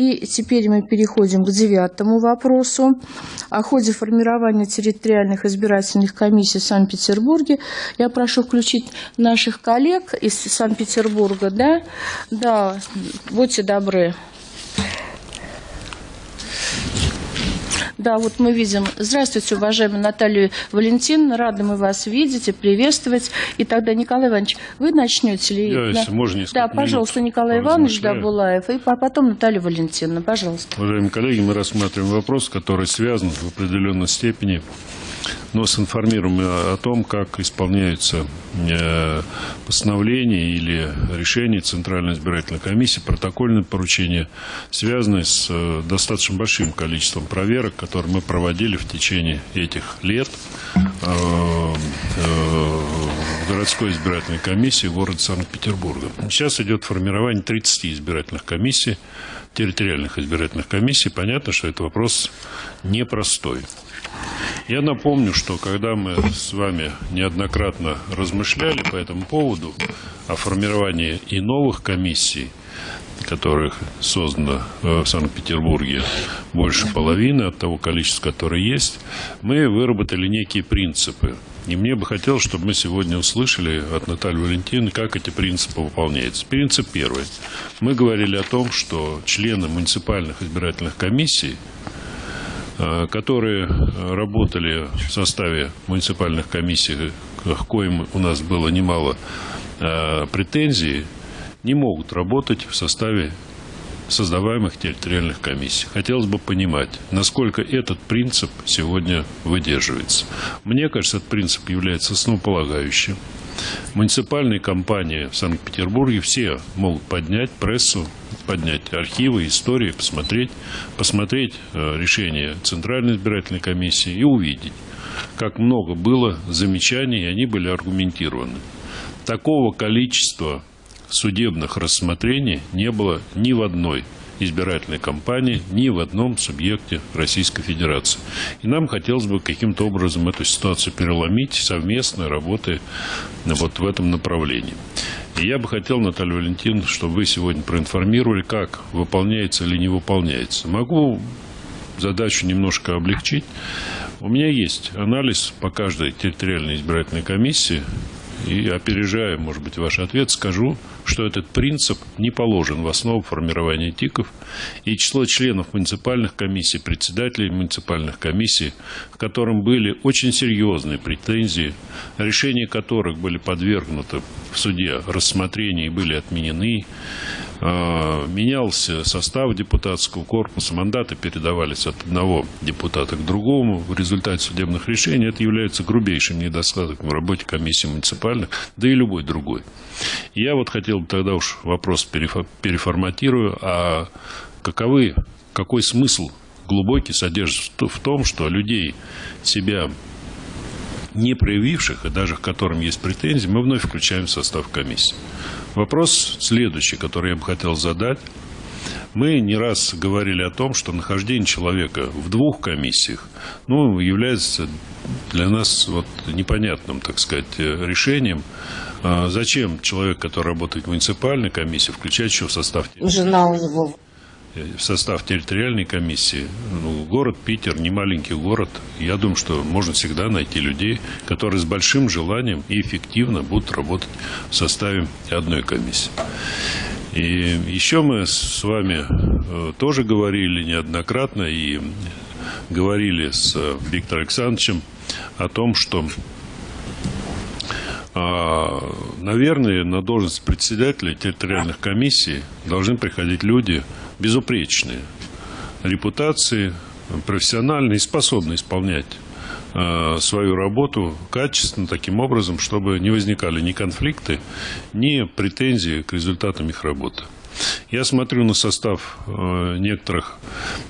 И теперь мы переходим к девятому вопросу. О ходе формирования территориальных избирательных комиссий в Санкт-Петербурге. Я прошу включить наших коллег из Санкт-Петербурга. Да? да, будьте добры. Да, вот мы видим. Здравствуйте, уважаемая Наталья Валентиновна. Рады мы вас видеть и приветствовать. И тогда, Николай Иванович, вы начнете ли? Я, если можно, Да, пожалуйста, Николай Иванович Дабулаев. И потом Наталья Валентиновна. Пожалуйста. Уважаемые коллеги, мы рассматриваем вопрос, который связан в определенной степени но синформируем о том, как исполняются э, постановления или решения Центральной избирательной комиссии, протокольные поручения, связанные с э, достаточно большим количеством проверок, которые мы проводили в течение этих лет э, в городской избирательной комиссии города Санкт-Петербурга. Сейчас идет формирование 30 избирательных комиссий, территориальных избирательных комиссий. Понятно, что это вопрос непростой. Я напомню, что когда мы с вами неоднократно размышляли по этому поводу о формировании и новых комиссий, которых создано в Санкт-Петербурге больше половины от того количества, которое есть, мы выработали некие принципы. И мне бы хотелось, чтобы мы сегодня услышали от Натальи Валентиновны, как эти принципы выполняются. Принцип первый. Мы говорили о том, что члены муниципальных избирательных комиссий Э, которые работали в составе муниципальных комиссий, к коим у нас было немало э, претензий, не могут работать в составе создаваемых территориальных комиссий. Хотелось бы понимать, насколько этот принцип сегодня выдерживается. Мне кажется, этот принцип является основополагающим. Муниципальные компании в Санкт-Петербурге все могут поднять прессу, поднять архивы, истории, посмотреть, посмотреть э, решение Центральной избирательной комиссии и увидеть, как много было замечаний, и они были аргументированы. Такого количества судебных рассмотрений не было ни в одной избирательной кампании ни в одном субъекте Российской Федерации. И нам хотелось бы каким-то образом эту ситуацию переломить совместно, работая вот в этом направлении. И я бы хотел, Наталья Валентиновна, чтобы вы сегодня проинформировали, как выполняется или не выполняется. Могу задачу немножко облегчить. У меня есть анализ по каждой территориальной избирательной комиссии и опережая, может быть, ваш ответ, скажу, что этот принцип не положен в основу формирования ТИКов, и число членов муниципальных комиссий, председателей муниципальных комиссий, к которым были очень серьезные претензии, решения которых были подвергнуты в суде рассмотрению и были отменены, менялся состав депутатского корпуса, мандаты передавались от одного депутата к другому в результате судебных решений. Это является грубейшим недостатком в работе комиссии муниципальных, да и любой другой. Я вот хотел бы тогда уж вопрос переформатирую, а каковы, какой смысл глубокий содержится в том, что людей себя не проявивших, и даже к которым есть претензии, мы вновь включаем в состав комиссии. Вопрос следующий, который я бы хотел задать. Мы не раз говорили о том, что нахождение человека в двух комиссиях ну, является для нас вот непонятным, так сказать, решением. А зачем человек, который работает в муниципальной комиссии, включать еще в состав... Жена у него в состав территориальной комиссии. Ну, город Питер, не маленький город. Я думаю, что можно всегда найти людей, которые с большим желанием и эффективно будут работать в составе одной комиссии. И еще мы с вами э, тоже говорили неоднократно и говорили с Виктором Александровичем о том, что а, наверное, на должность председателя территориальных комиссий должны приходить люди, безупречные репутации, профессиональные и способные исполнять э, свою работу качественно, таким образом, чтобы не возникали ни конфликты, ни претензии к результатам их работы. Я смотрю на состав э, некоторых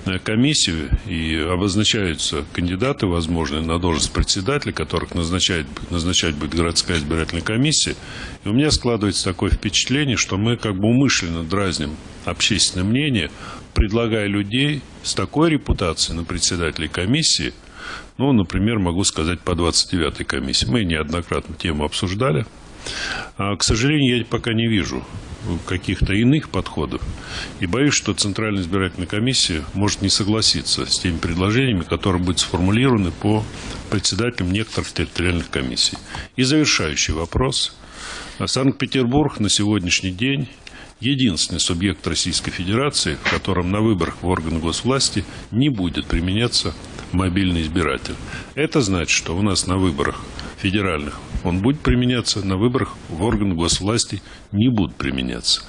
э, комиссий, и обозначаются кандидаты возможные на должность председателя, которых назначает, назначать будет городская избирательная комиссия. И у меня складывается такое впечатление, что мы как бы умышленно дразним общественное мнение, предлагая людей с такой репутацией на председателей комиссии, ну, например, могу сказать, по 29-й комиссии. Мы неоднократно тему обсуждали. А, к сожалению, я пока не вижу каких-то иных подходов. И боюсь, что Центральная избирательная комиссия может не согласиться с теми предложениями, которые будут сформулированы по председателям некоторых территориальных комиссий. И завершающий вопрос. Санкт-Петербург на сегодняшний день единственный субъект Российской Федерации, в котором на выборах в органы госвласти не будет применяться мобильный избиратель. Это значит, что у нас на выборах федеральных он будет применяться, на выборах в органы госвласти не будут применяться.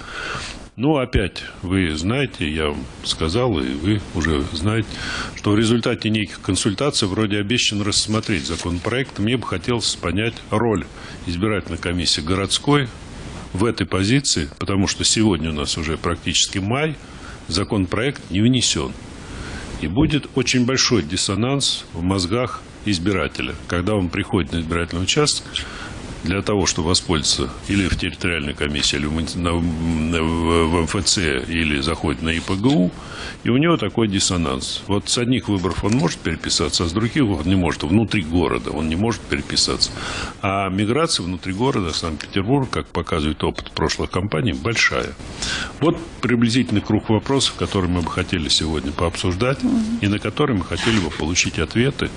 Ну, опять, вы знаете, я вам сказал, и вы уже знаете, что в результате неких консультаций вроде обещано рассмотреть законопроект. Мне бы хотелось понять роль избирательной комиссии городской в этой позиции, потому что сегодня у нас уже практически май, законопроект не внесен. И будет очень большой диссонанс в мозгах избирателя, когда он приходит на избирательный участок, для того, чтобы воспользоваться или в территориальной комиссии, или в МФЦ, или заходит на ИПГУ, и у него такой диссонанс. Вот с одних выборов он может переписаться, а с других он не может. Внутри города он не может переписаться. А миграция внутри города Санкт-Петербург, как показывает опыт прошлых кампаний, большая. Вот приблизительный круг вопросов, которые мы бы хотели сегодня пообсуждать, и на которые мы хотели бы получить ответы,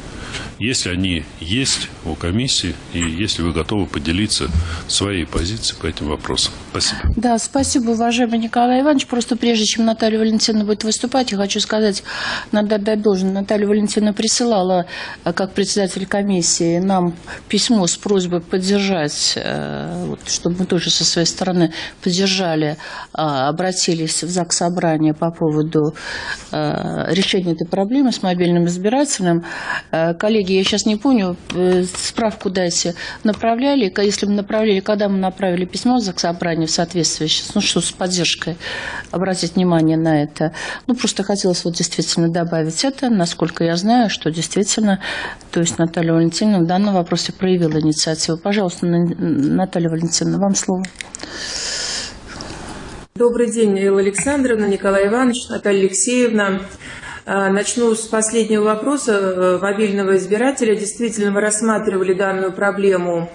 если они есть у комиссии, и если вы готовы поделиться своей позицией по этим вопросам. Спасибо. Да, спасибо, уважаемый Николай Иванович. Просто прежде чем Наталья Валентиновна будет выступать, я хочу сказать, надо отдать должен. Наталья Валентиновна присылала, э, как председатель комиссии, нам письмо с просьбой поддержать, э, чтобы мы тоже со своей стороны поддержали, а, обратились в ЗАГС Собрания по поводу э, решения этой проблемы с мобильным избирателем. Коллеги, я сейчас не помню, справку дайте, направляли если мы направили, когда мы направили письмо за собрание в соответствии, ну что, с поддержкой, обратить внимание на это. Ну, просто хотелось вот действительно добавить это, насколько я знаю, что действительно, то есть Наталья Валентиновна в данном вопросе проявила инициативу. Пожалуйста, Наталья Валентиновна, вам слово. Добрый день, Элла Александровна, Николай Иванович, Наталья Алексеевна. А, начну с последнего вопроса мобильного избирателя. Действительно, мы рассматривали данную проблему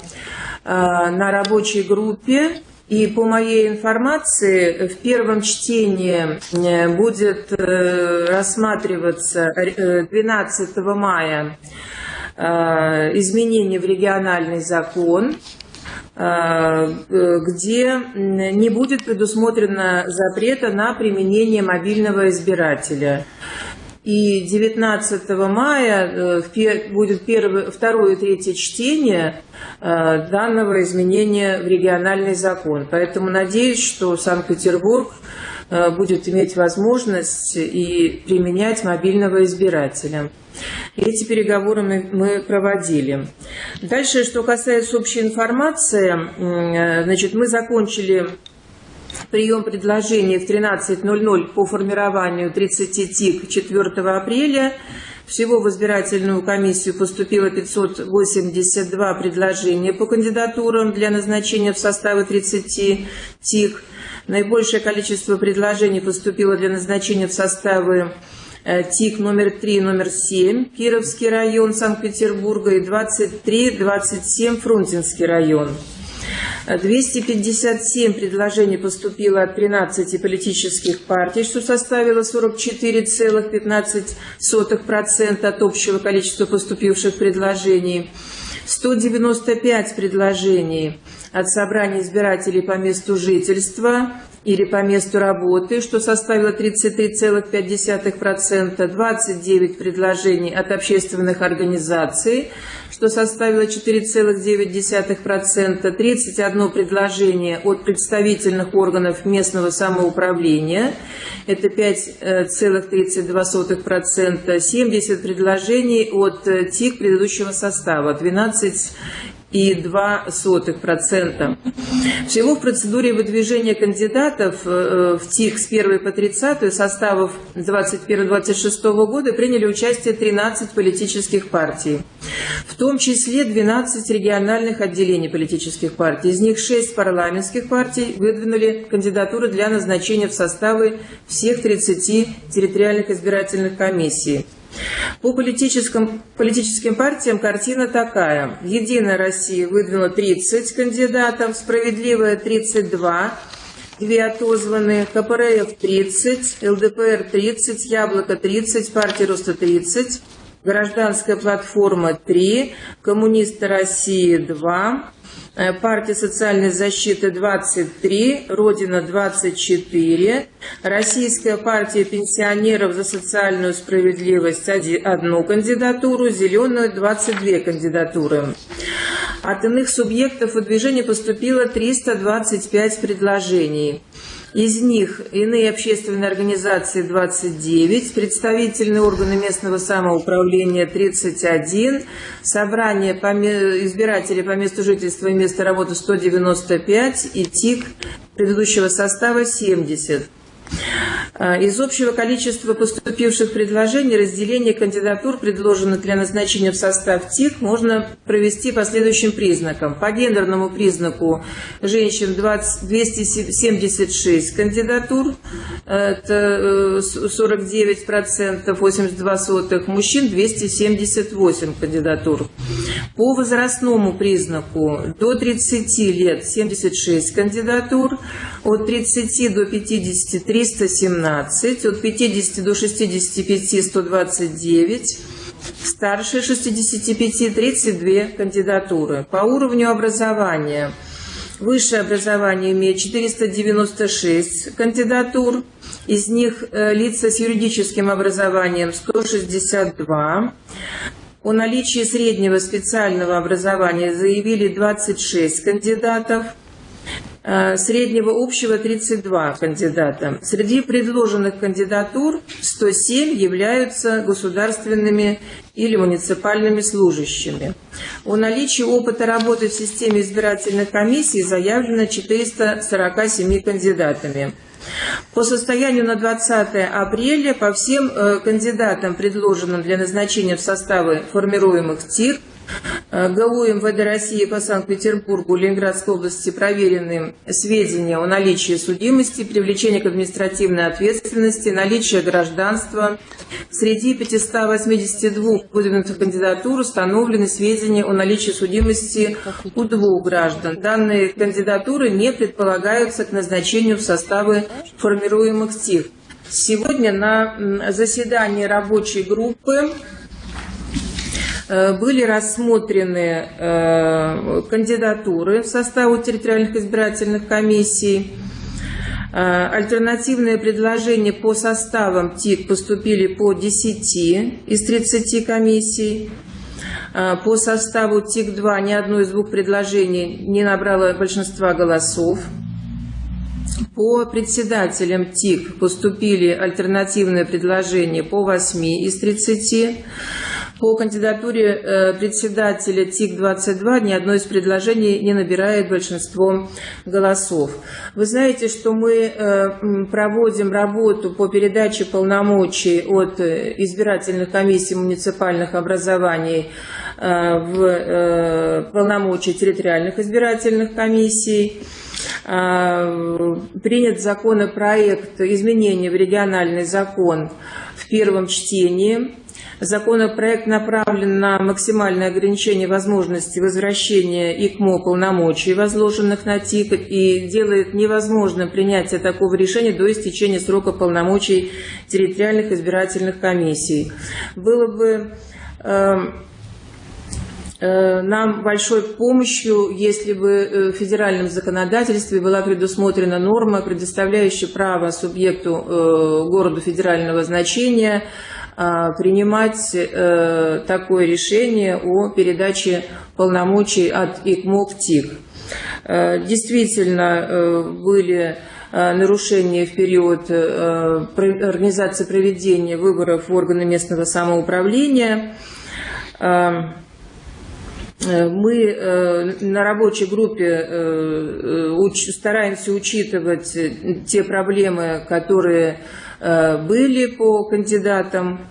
а, на рабочей группе. И по моей информации, в первом чтении э, будет э, рассматриваться 12 мая изменения в региональный закон, где не будет предусмотрено запрета на применение мобильного избирателя. И 19 мая э, будет первое, второе и третье чтение э, данного изменения в региональный закон. Поэтому надеюсь, что Санкт-Петербург э, будет иметь возможность и применять мобильного избирателя. Эти переговоры мы, мы проводили. Дальше, что касается общей информации, значит, мы закончили прием предложений в 13.00 по формированию 30 ТИК 4 апреля. Всего в избирательную комиссию поступило 582 предложения по кандидатурам для назначения в составы 30 ТИК. Наибольшее количество предложений поступило для назначения в составы э, ТИК номер 3, номер 7, Кировский район Санкт-Петербурга и 23-27, Фрунзенский район. 257 предложений поступило от 13 политических партий, что составило 44,15% от общего количества поступивших предложений. 195 предложений от собрания избирателей по месту жительства или по месту работы, что составило 33,5%, 29 предложений от общественных организаций, что составило 4,9%, 31 предложение от представительных органов местного самоуправления, это 5,32%, 70 предложений от ТИК предыдущего состава, 12 и 2%. Всего в процедуре выдвижения кандидатов э, в ТИК с 1 по 30 составов 21-26 года приняли участие 13 политических партий, в том числе 12 региональных отделений политических партий. Из них 6 парламентских партий выдвинули кандидатуры для назначения в составы всех 30 территориальных избирательных комиссий. По политическим, политическим партиям картина такая. Единая Россия выдвинула 30 кандидатов, Справедливая 32, две отозванные, КПРФ 30, ЛДПР 30, Яблоко 30, Партия Роста 30, Гражданская платформа 3, Коммунисты России 2, Э, партия социальной защиты 23, Родина 24, Российская партия пенсионеров за социальную справедливость одну кандидатуру, Зеленую 22 кандидатуры. От иных субъектов выдвижения поступило 325 предложений. Из них иные общественные организации 29, представительные органы местного самоуправления 31, собрание избирателей по месту жительства и места работы 195 и ТИК предыдущего состава 70. А, из общего количества поступивших предложений разделение кандидатур, предложенных для назначения в состав ТИК, можно провести по следующим признакам. По гендерному признаку женщин 20, 276 кандидатур, это 49%, э, 82 сотых, мужчин 278 кандидатур. По возрастному признаку до 30 лет 76 кандидатур, от 30 до 50 317, от 50 до 65 129, старше 65 32 кандидатуры. По уровню образования высшее образование имеет 496 кандидатур, из них э, лица с юридическим образованием 162. О наличии среднего специального образования заявили 26 кандидатов – среднего общего 32 кандидата. Среди предложенных кандидатур 107 являются государственными или муниципальными служащими. О наличии опыта работы в системе избирательных комиссий заявлено 447 кандидатами. По состоянию на 20 апреля по всем э, кандидатам, предложенным для назначения в составы формируемых ТИР, Э, ГУ МВД России по Санкт-Петербургу, Ленинградской области проверены сведения о наличии судимости, привлечении к административной ответственности, наличии гражданства. Среди 582 выдвинутых кандидатур установлены сведения о наличии судимости у двух граждан. Данные кандидатуры не предполагаются к назначению в составы формируемых ТИФ. Сегодня на заседании рабочей группы Э, были рассмотрены э, кандидатуры в составу территориальных избирательных комиссий. Э, альтернативные предложения по составам ТИК поступили по 10 из 30 комиссий. По составу ТИК-2 ни одно из двух предложений не набрало большинства голосов. По председателям ТИК поступили альтернативные предложения по 8 из 30. По кандидатуре э, председателя ТИК-22 ни одно из предложений не набирает большинство голосов. Вы знаете, что мы э, проводим работу по передаче полномочий от э, избирательных комиссий муниципальных образований в полномочия территориальных избирательных комиссий. Принят законопроект изменения в региональный закон в первом чтении. Законопроект направлен на максимальное ограничение возможности возвращения ИКМО полномочий, возложенных на ТИК, и делает невозможным принятие такого решения до истечения срока полномочий территориальных избирательных комиссий. Было бы эм, э, нам большой помощью, если бы э, в федеральном законодательстве была предусмотрена норма, предоставляющая право субъекту э, городу федерального значения принимать э, такое решение о передаче полномочий от ИКМО к ТИК. Э, действительно, э, были нарушения в период организации проведения выборов в органы местного самоуправления. Мы на рабочей группе стараемся учитывать те проблемы, которые были по кандидатам.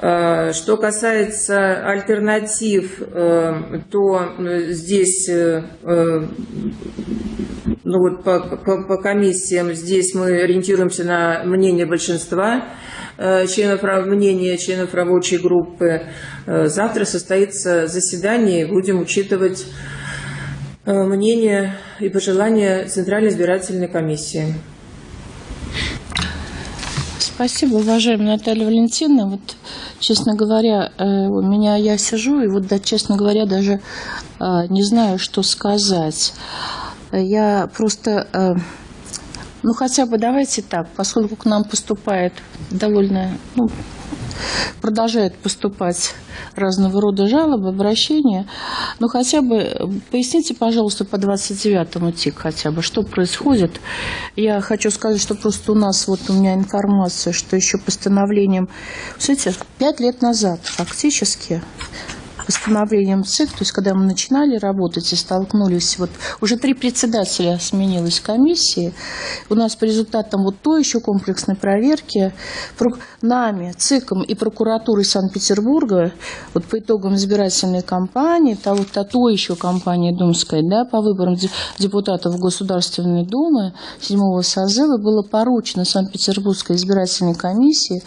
Э, что касается альтернатив, э, то здесь ну вот по, по, по комиссиям здесь мы ориентируемся на мнение большинства э, членов мнения членов рабочей группы. Э, завтра состоится заседание, будем учитывать мнение и пожелания Центральной избирательной комиссии. Спасибо, уважаемая Наталья Валентиновна. Вот, честно говоря, у меня я сижу, и вот, да, честно говоря, даже не знаю, что сказать. Я просто, э, ну хотя бы давайте так, поскольку к нам поступает довольно, ну, продолжает поступать разного рода жалобы, обращения. Ну, хотя бы поясните, пожалуйста, по 29-му ТИК хотя бы, что происходит. Я хочу сказать, что просто у нас, вот у меня информация, что еще постановлением, смотрите, пять лет назад фактически постановлением ЦИК, то есть когда мы начинали работать и столкнулись, вот уже три председателя сменилось комиссии, у нас по результатам вот той еще комплексной проверки нами, ЦИКом и прокуратурой Санкт-Петербурга, вот по итогам избирательной кампании, того, то, то еще кампании Думской, да, по выборам депутатов Государственной Думы седьмого созыва было поручено Санкт-Петербургской избирательной комиссии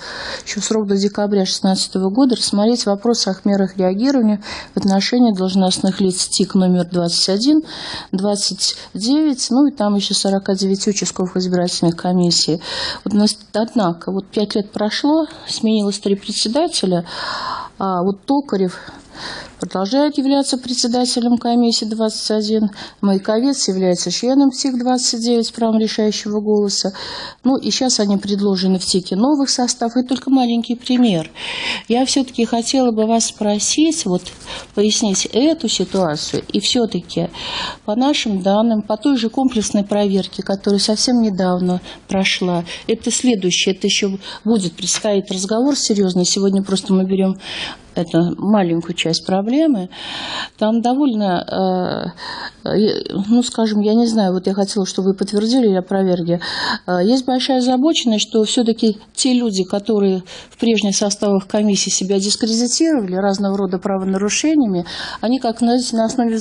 еще срок до декабря 2016 года рассмотреть вопрос о мерах реагирования требования в отношении должностных лиц ТИК номер 21, 29, ну и там еще 49 участковых избирательных комиссий. Вот, однако, вот пять лет прошло, сменилось три председателя, а вот Токарев продолжает являться председателем комиссии 21. Маяковец является членом ТИК-29 с правом решающего голоса. Ну и сейчас они предложены в ТИКе новых составов. И только маленький пример. Я все-таки хотела бы вас спросить, вот пояснить эту ситуацию. И все-таки по нашим данным, по той же комплексной проверке, которая совсем недавно прошла, это следующее, это еще будет предстоит разговор серьезный. Сегодня просто мы берем это маленькую часть проблемы, там довольно, э, ну, скажем, я не знаю, вот я хотела, чтобы вы подтвердили или опровергли, э, есть большая озабоченность, что все-таки те люди, которые в прежних составах комиссии себя дискредитировали разного рода правонарушениями, они, как знаете, на основе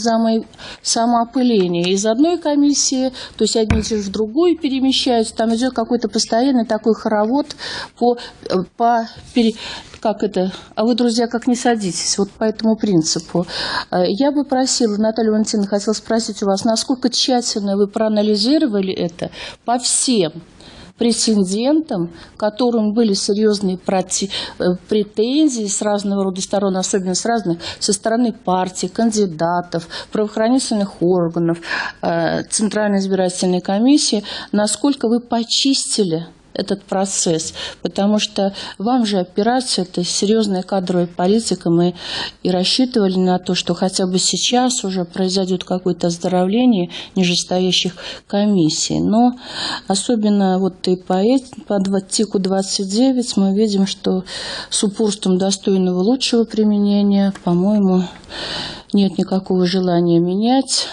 самоопыления из одной комиссии, то есть одни и те же в другую перемещаются, там идет какой-то постоянный такой хоровод по, э, по как это, а вы, друзья, как не садитесь, вот по этому принципу. Э, я бы просила, Наталья Валентиновна, хотела спросить у вас, насколько тщательно вы проанализировали это по всем прецедентам, которым были серьезные э, претензии с разного рода сторон, особенно с разных, со стороны партий, кандидатов, правоохранительных органов, э, Центральной избирательной комиссии, насколько вы почистили этот процесс, потому что вам же операция – это серьезная кадровая политика, мы и рассчитывали на то, что хотя бы сейчас уже произойдет какое-то оздоровление нижестоящих комиссий. Но особенно вот и по, по ТИКу 29 мы видим, что с упорством достойного лучшего применения, по-моему, нет никакого желания менять.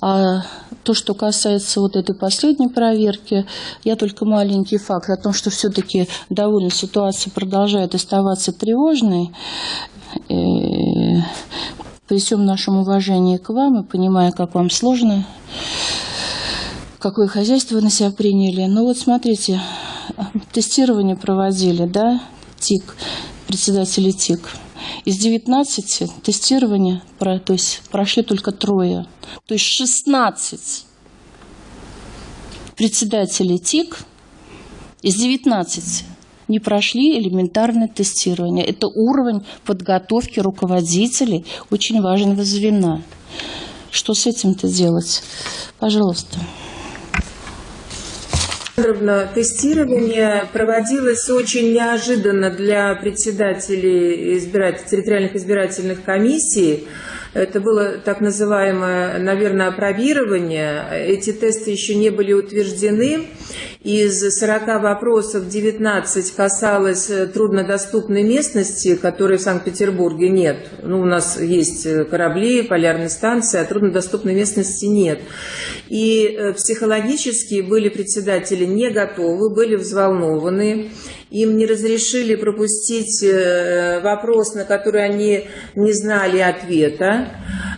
А то, что касается вот этой последней проверки, я только маленький факт о том, что все-таки довольно ситуация продолжает оставаться тревожной. И при всем нашем уважении к вам и понимая, как вам сложно, какое хозяйство вы на себя приняли. Ну вот смотрите, тестирование проводили, да, ТИК, председатели ТИК. Из 19 тестирования, то есть прошли только трое. То есть 16 председателей ТИК из 19 не прошли элементарное тестирование. Это уровень подготовки руководителей очень важного звена. Что с этим-то делать? Пожалуйста. Тестирование проводилось очень неожиданно для председателей избиратель, территориальных избирательных комиссий. Это было так называемое, наверное, опробирование. Эти тесты еще не были утверждены. Из 40 вопросов 19 касалось э, труднодоступной местности, которой в Санкт-Петербурге нет. Ну, у нас есть э, корабли, полярные станции, а труднодоступной местности нет. И э, психологически были председатели не готовы, были взволнованы. Им не разрешили пропустить вопрос, на который они не знали ответа.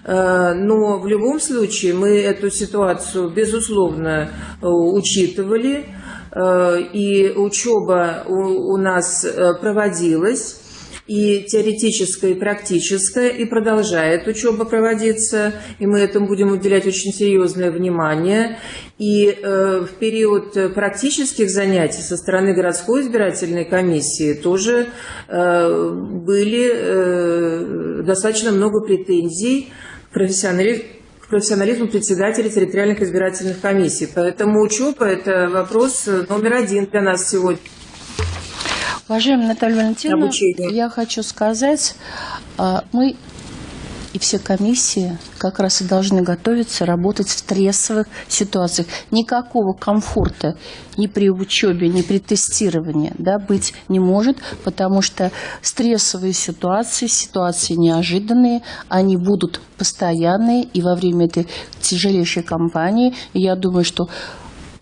Э, но в любом случае мы эту ситуацию, безусловно, э, учитывали, и учеба у нас проводилась и теоретическая, и практическая, и продолжает учеба проводиться, и мы этому будем уделять очень серьезное внимание. И э, в период практических занятий со стороны городской избирательной комиссии тоже э, были э, достаточно много претензий к профессионализму профессионализму председателей территориальных избирательных комиссий. Поэтому учеба – это вопрос номер один для нас сегодня. Уважаемая Наталья Валентиновна, Обучение. я хочу сказать, а, мы и все комиссии как раз и должны готовиться работать в стрессовых ситуациях. Никакого комфорта ни при учебе, ни при тестировании да, быть не может, потому что стрессовые ситуации, ситуации неожиданные, они будут постоянные и во время этой тяжелейшей кампании. И я думаю, что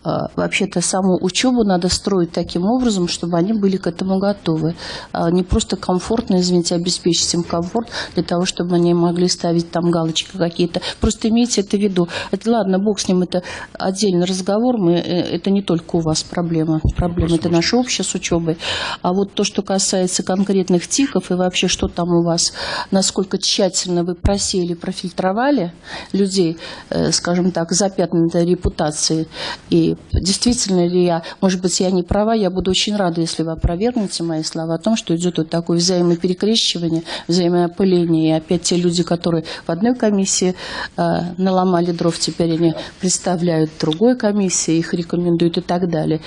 вообще-то саму учебу надо строить таким образом, чтобы они были к этому готовы. А не просто комфортно, извините, обеспечить им комфорт для того, чтобы они могли ставить там галочки какие-то. Просто имейте это в виду. Это, ладно, бог с ним, это отдельный разговор. Мы, э, это не только у вас проблема. Проблема это наша общая с учебой. А вот то, что касается конкретных тиков и вообще, что там у вас, насколько тщательно вы просели, профильтровали людей, э, скажем так, запятнанной репутацией и действительно ли я, может быть, я не права, я буду очень рада, если вы опровергнете мои слова о том, что идет вот такое взаимоперекрещивание, взаимоопыление, и опять те люди, которые в одной комиссии э, наломали дров, теперь они представляют другой комиссии, их рекомендуют и так далее.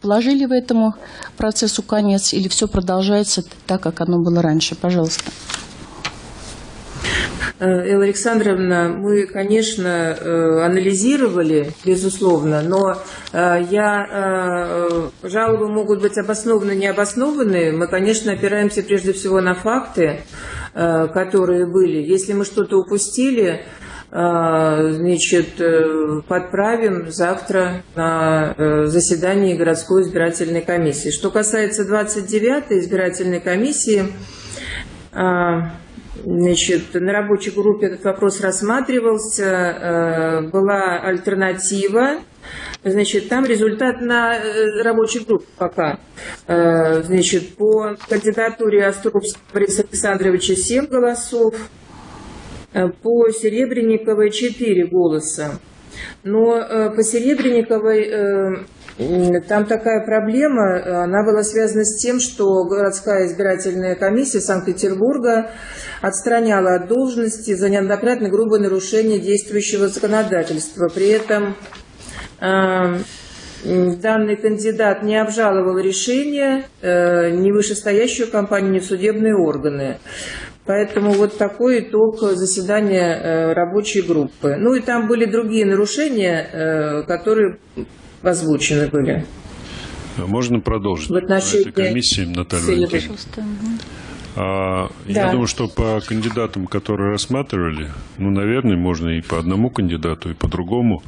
Положили вы этому процессу конец или все продолжается так, как оно было раньше? Пожалуйста. Э, Элла Александровна, мы, конечно, э, анализировали, безусловно, но э, я, жалобы могут быть обоснованы, необоснованы. Мы, конечно, опираемся прежде всего на факты, которые были. Если мы что-то упустили, значит, подправим завтра на заседании городской избирательной комиссии. Что касается 29-й избирательной комиссии, Значит, на рабочей группе этот вопрос рассматривался, э, была альтернатива. Значит, там результат на э, рабочей группе пока. Э, значит, по кандидатуре Островского Бориса Александровича 7 голосов, по Серебренниковой 4 голоса. Но по Серебренниковой там такая проблема, она была связана с тем, что городская избирательная комиссия Санкт-Петербурга отстраняла от должности за неоднократное грубое нарушение действующего законодательства. При этом э, данный кандидат не обжаловал решение э, ни вышестоящую компанию, ни судебные органы. Поэтому вот такой итог заседания э, рабочей группы. Ну и там были другие нарушения, которые озвучены были. Можно продолжить в отношении этой комиссии, Наталья а, да. Я думаю, что по кандидатам, которые рассматривали, ну, наверное, можно и по одному кандидату, и по другому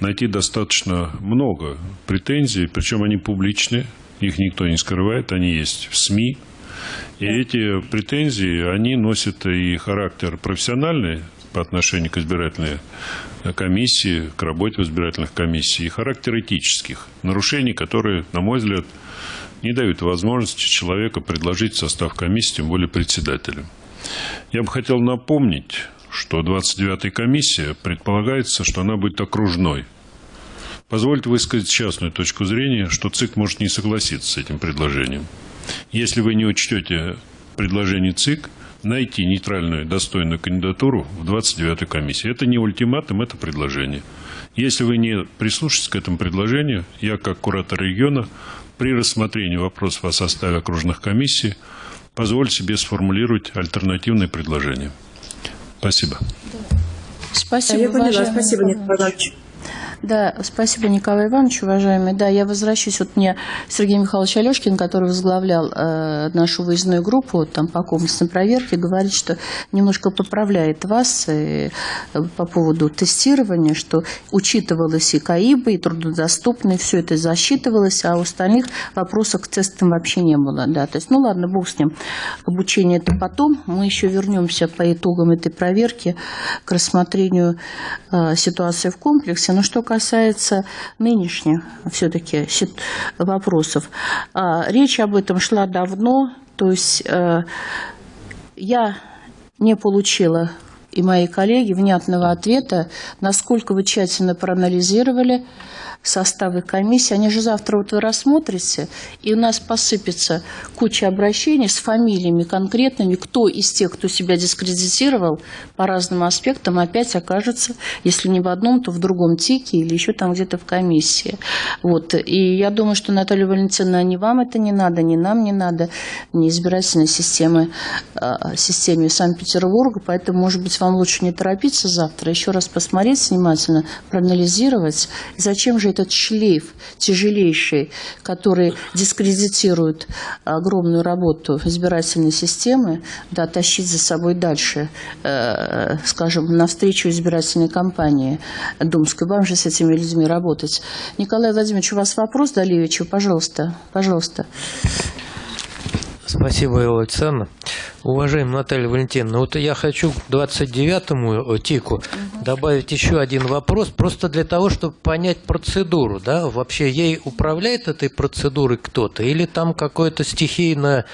найти достаточно много претензий, причем они публичные, их никто не скрывает, они есть в СМИ. И эти претензии, они носят и характер профессиональный, по отношению к избирательной комиссии, к работе избирательных комиссиях, и характер этических нарушений, которые, на мой взгляд, не дают возможности человека предложить состав комиссии, тем более председателем. Я бы хотел напомнить, что 29-я комиссия предполагается, что она будет окружной. Позвольте высказать частную точку зрения, что ЦИК может не согласиться с этим предложением. Если вы не учтете предложение ЦИК, найти нейтральную достойную кандидатуру в 29-й комиссии. Это не ультиматум, это предложение. Если вы не прислушаетесь к этому предложению, я как куратор региона при рассмотрении вопросов о составе окружных комиссий позволю себе сформулировать альтернативные предложения. Спасибо. Спасибо, Я поняла. Спасибо, Николай Иванович. Да, спасибо, Николай Иванович, уважаемый. Да, я возвращусь. Вот мне Сергей Михайлович Алешкин, который возглавлял э, нашу выездную группу там, по комплексной проверке, говорит, что немножко поправляет вас э, по поводу тестирования, что учитывалось и КАИБы, и труднодоступные, все это засчитывалось, а у остальных вопросов к тестам вообще не было. Да. То есть, ну ладно, бог с ним. Обучение это потом. Мы еще вернемся по итогам этой проверки к рассмотрению э, ситуации в комплексе. Но что касается касается нынешних все-таки вопросов, а, речь об этом шла давно, то есть э, я не получила и мои коллеги внятного ответа, насколько вы тщательно проанализировали составы комиссии. Они же завтра вот вы рассмотрите, и у нас посыпется куча обращений с фамилиями конкретными, кто из тех, кто себя дискредитировал по разным аспектам, опять окажется, если не в одном, то в другом тике или еще там где-то в комиссии. Вот. И я думаю, что, Наталья Валентиновна, ни вам это не надо, ни нам не надо, ни избирательной системы, а, системе Санкт-Петербурга, поэтому, может быть, вам лучше не торопиться завтра, еще раз посмотреть внимательно, проанализировать, зачем же этот шлейф тяжелейший, который дискредитирует огромную работу избирательной системы, да, тащить за собой дальше, э, скажем, навстречу избирательной кампании Думской. Вам же с этими людьми работать. Николай Владимирович, у вас вопрос, Далевичу? Пожалуйста, пожалуйста. Спасибо, Элла Александровна. Уважаемая Наталья Валентиновна, вот я хочу к 29-му э, ТИКу добавить еще один вопрос, просто для того, чтобы понять процедуру. Да? Вообще ей управляет этой процедурой кто-то или там какое-то стихийное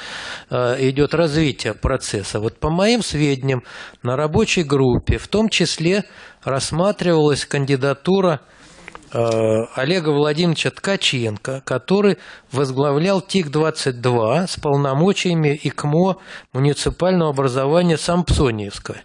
э, идет развитие процесса? Вот по моим сведениям, на рабочей группе в том числе рассматривалась кандидатура Олега Владимировича Ткаченко, который возглавлял ТИК-22 с полномочиями ИКМО муниципального образования Сампсониевского.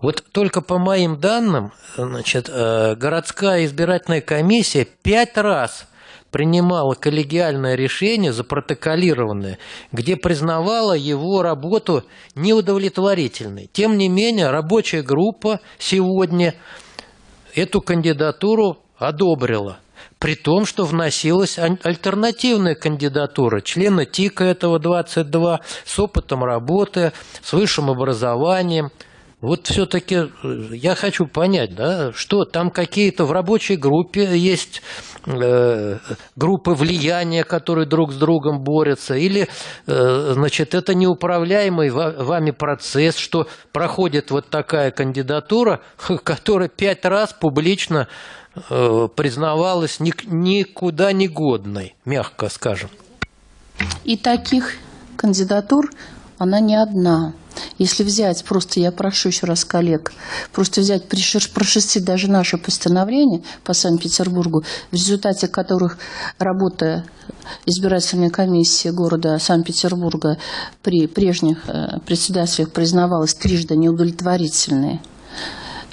Вот только по моим данным, значит, э, городская избирательная комиссия пять раз принимала коллегиальное решение, запротоколированное, где признавала его работу неудовлетворительной. Тем не менее, рабочая группа сегодня эту кандидатуру одобрила. При том, что вносилась альтернативная кандидатура члена ТИКа этого 22 с опытом работы, с высшим образованием – вот все-таки э, я хочу понять, да, что там какие-то в рабочей группе есть э, группы влияния, которые друг с другом борются, или, э, значит, это неуправляемый вами процесс, что проходит вот такая кандидатура, которая пять раз публично признавалась никуда не годной, мягко скажем. И таких кандидатур она не одна. Если взять, просто я прошу еще раз коллег, просто взять, прошерстить даже наше постановление по Санкт-Петербургу, в результате которых работа избирательной комиссии города Санкт-Петербурга при прежних э, председателях признавалась трижды неудовлетворительной,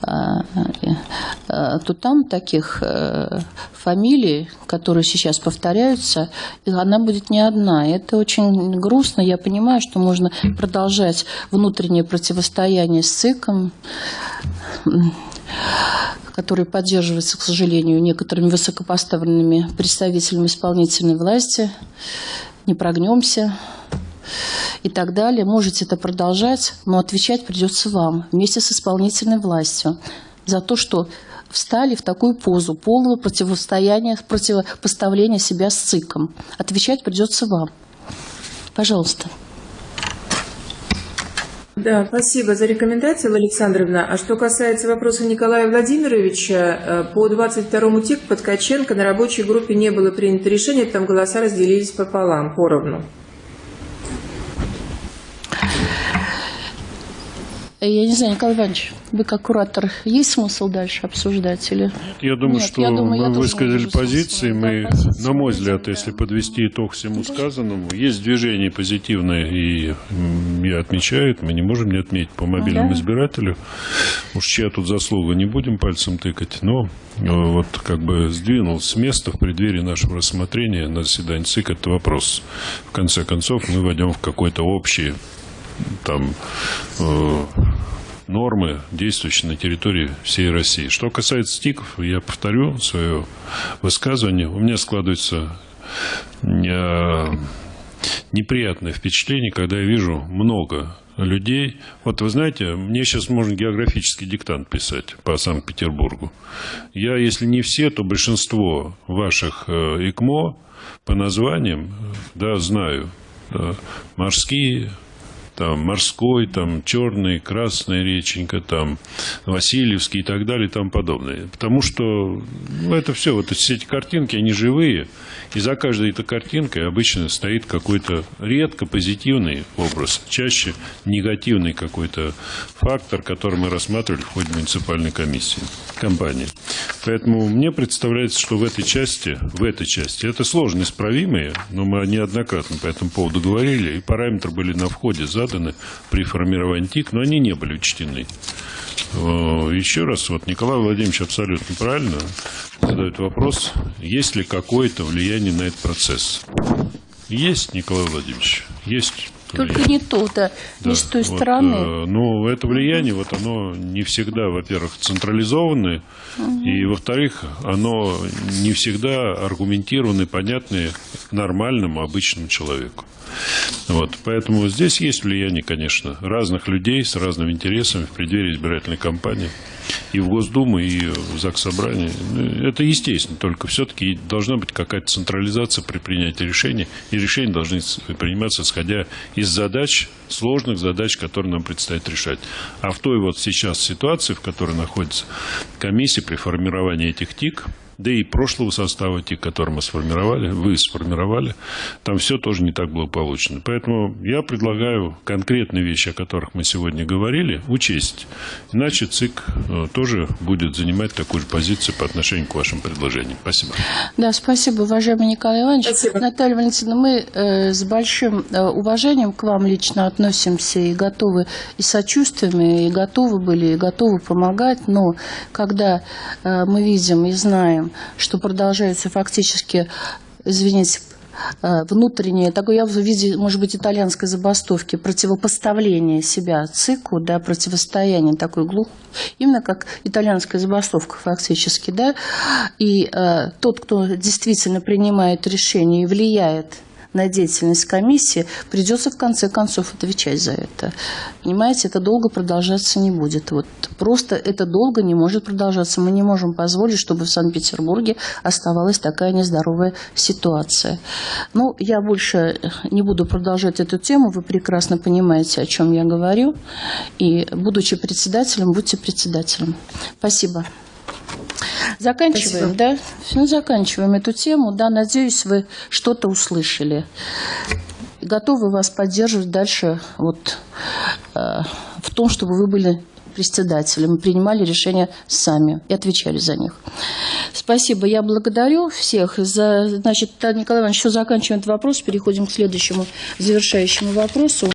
то там таких э, фамилий, которые сейчас повторяются, она будет не одна. Это очень грустно. Я понимаю, что можно продолжать внутреннее противостояние с ЦИКом, который поддерживается, к сожалению, некоторыми высокопоставленными представителями исполнительной власти. Не прогнемся и так далее. Можете это продолжать, но отвечать придется вам вместе с исполнительной властью за то, что встали в такую позу полного противостояния, противопоставления себя с ЦИКом. Отвечать придется вам. Пожалуйста. Да, спасибо за рекомендацию, Александровна. А что касается вопроса Николая Владимировича, э, по 22-му ТИК под Ткаченко на рабочей группе не было принято решение, там голоса разделились пополам, поровну. Я не знаю, Николай Иванович, вы как куратор, есть смысл дальше обсуждать? Или... Я думаю, Нет, что я думаю, мы высказали позиции. Мы, на мой взгляд, если подвести итог всему сказанному, есть движение позитивное, и я отмечаю, мы не можем не отметить по мобильному да. избирателю. Уж чья тут заслуга, не будем пальцем тыкать, но э, вот как бы сдвинул с места в преддверии нашего рассмотрения на заседании ЦИК этот вопрос. В конце концов, мы войдем в какой-то общий там э, нормы, действующие на территории всей России. Что касается ТИКов, я повторю свое высказывание. У меня складывается э, неприятное впечатление, когда я вижу много людей. Вот вы знаете, мне сейчас можно географический диктант писать по Санкт-Петербургу. Я, если не все, то большинство ваших э, ИКМО по названиям, да, знаю. Да, морские, там морской, там черный, красная реченька, там Васильевский и так далее и тому подобное. Потому что ну, это все, вот все эти картинки, они живые, и за каждой этой картинкой обычно стоит какой-то редко позитивный образ, чаще негативный какой-то фактор, который мы рассматривали в ходе муниципальной комиссии, компании. Поэтому мне представляется, что в этой части, в этой части, это сложно исправимые, но мы неоднократно по этому поводу говорили, и параметры были на входе заданы при формировании ТИК, но они не были учтены. Э, Еще раз, вот Николай Владимирович абсолютно правильно задает вопрос, есть ли какое-то влияние на этот процесс. Есть, Николай Владимирович, есть. Только влияние. не то, да, не с той вот, стороны. э, Ну, это влияние, вот оно не всегда, во-первых, централизованное, и, во-вторых, оно не всегда аргументированное, понятное нормальному, обычному человеку. Вот, поэтому здесь есть влияние, конечно, разных людей с разными интересами в преддверии избирательной кампании. И в Госдуму, и в ЗАГС Собрание. Ну, Это естественно, только все-таки должна быть какая-то централизация при принятии решений, и решения должны приниматься, исходя из задач, сложных задач, которые нам предстоит решать. А в той вот сейчас ситуации, в которой находится комиссия при формировании этих ТИК, да и прошлого состава ТИК, который мы сформировали, вы сформировали, там все тоже не так благополучно. Поэтому я предлагаю конкретные вещи, о которых мы сегодня говорили, учесть. Иначе ЦИК э, тоже будет занимать такую же позицию по отношению к вашим предложениям. Спасибо. Да, спасибо, уважаемый Николай Иванович. Спасибо. Наталья Валентиновна, мы э, с большим э, уважением к вам лично относимся и готовы и сочувствуем, и готовы были, и готовы помогать, но когда э, мы видим и знаем, что продолжается фактически, извините, э, внутреннее, такое я в виде, может быть, итальянской забастовки, противопоставление себя ЦИКу, да, противостояние такой глух, именно как итальянская забастовка фактически, да, и э, тот, кто действительно принимает решение и влияет на деятельность комиссии, придется в конце концов отвечать за это. Понимаете, это долго продолжаться не будет. Вот просто это долго не может продолжаться. Мы не можем позволить, чтобы в Санкт-Петербурге оставалась такая нездоровая ситуация. Ну, я больше не буду продолжать эту тему. Вы прекрасно понимаете, о чем я говорю. И, будучи председателем, будьте председателем. Спасибо. Заканчиваем, Спасибо. да? Ну, заканчиваем эту тему. Да, надеюсь, вы что-то услышали. Готовы вас поддерживать дальше вот, э, в том, чтобы вы были председателем принимали решения сами и отвечали за них. Спасибо. Я благодарю всех. За, значит, Николай Иванович, еще заканчиваем этот вопрос. Переходим к следующему завершающему вопросу.